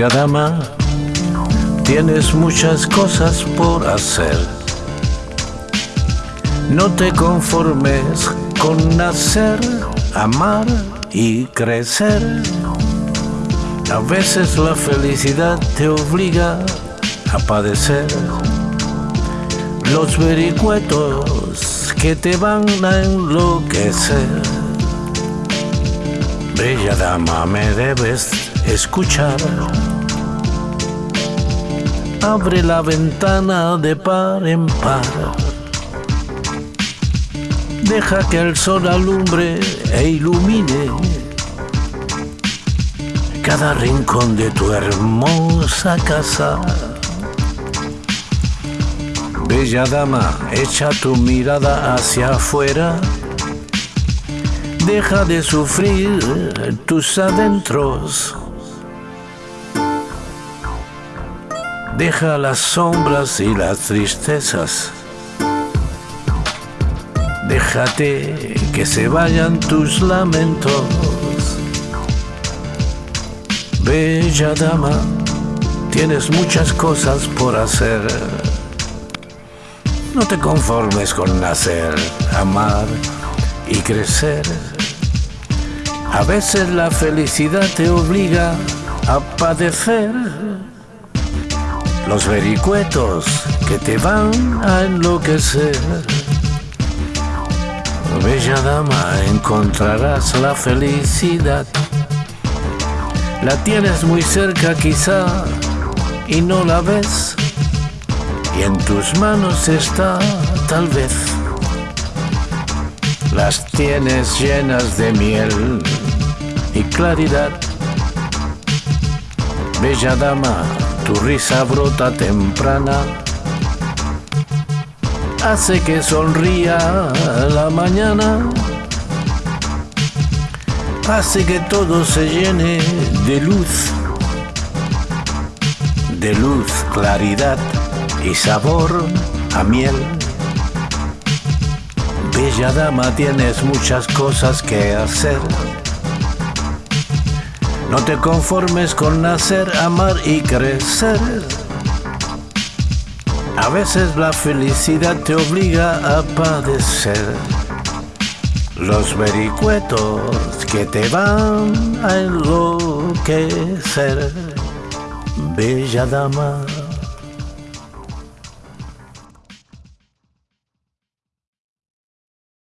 Bella dama, tienes muchas cosas por hacer. No te conformes con nacer, amar y crecer. A veces la felicidad te obliga a padecer los vericuetos que te van a enloquecer. Bella dama, me debes escuchar. Abre la ventana de par en par. Deja que el sol alumbre e ilumine cada rincón de tu hermosa casa. Bella dama, echa tu mirada hacia afuera. Deja de sufrir tus adentros. Deja las sombras y las tristezas. Déjate que se vayan tus lamentos. Bella dama, tienes muchas cosas por hacer. No te conformes con nacer, amar y crecer. A veces la felicidad te obliga a padecer los vericuetos que te van a enloquecer. Bella dama, encontrarás la felicidad. La tienes muy cerca quizá y no la ves. Y en tus manos está tal vez. Las tienes llenas de miel y claridad. Bella dama, tu risa brota temprana. Hace que sonría la mañana. Hace que todo se llene de luz. De luz, claridad y sabor a miel. Bella dama, tienes muchas cosas que hacer. No te conformes con nacer, amar y crecer. A veces la felicidad te obliga a padecer. Los vericuetos que te van a enloquecer. Bella dama.